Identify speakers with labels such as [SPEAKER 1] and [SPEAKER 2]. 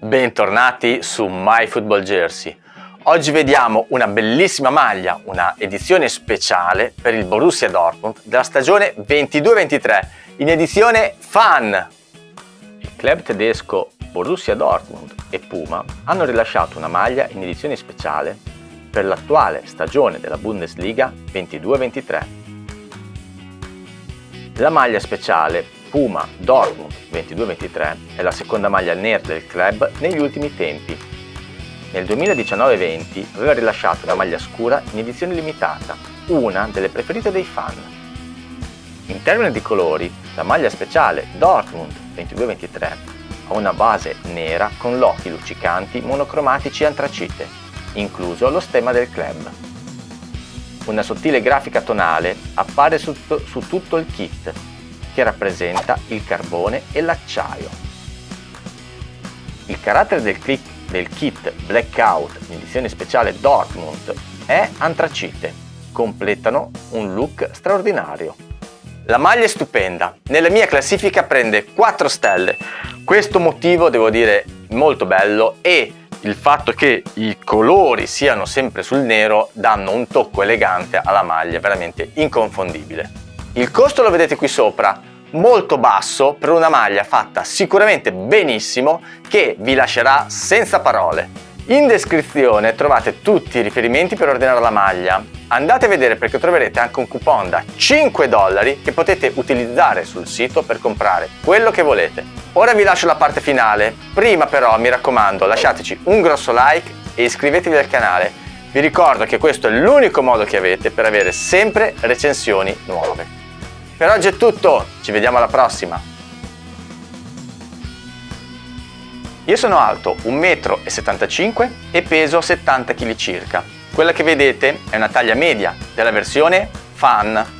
[SPEAKER 1] Bentornati su My Football Jersey. Oggi vediamo una bellissima maglia, una edizione speciale per il Borussia Dortmund della stagione 22-23 in edizione Fan. Il club tedesco Borussia Dortmund e Puma hanno rilasciato una maglia in edizione speciale per l'attuale stagione della Bundesliga 22-23. La maglia speciale Puma Dortmund 22-23 è la seconda maglia nera del club negli ultimi tempi. Nel 2019-20 aveva rilasciato una maglia scura in edizione limitata, una delle preferite dei fan. In termini di colori, la maglia speciale Dortmund 22-23 ha una base nera con locchi luccicanti monocromatici antracite, incluso lo stemma del club. Una sottile grafica tonale appare su, su tutto il kit che rappresenta il carbone e l'acciaio. Il carattere del, click, del kit Blackout in edizione speciale Dortmund è antracite, completano un look straordinario. La maglia è stupenda, nella mia classifica prende 4 stelle, questo motivo devo dire molto bello e il fatto che i colori siano sempre sul nero danno un tocco elegante alla maglia veramente inconfondibile. Il costo lo vedete qui sopra, molto basso per una maglia fatta sicuramente benissimo che vi lascerà senza parole. In descrizione trovate tutti i riferimenti per ordinare la maglia. Andate a vedere perché troverete anche un coupon da 5 dollari che potete utilizzare sul sito per comprare quello che volete. Ora vi lascio la parte finale, prima però mi raccomando lasciateci un grosso like e iscrivetevi al canale. Vi ricordo che questo è l'unico modo che avete per avere sempre recensioni nuove. Per oggi è tutto, ci vediamo alla prossima! Io sono alto 1,75 m e peso 70 kg circa. Quella che vedete è una taglia media della versione Fan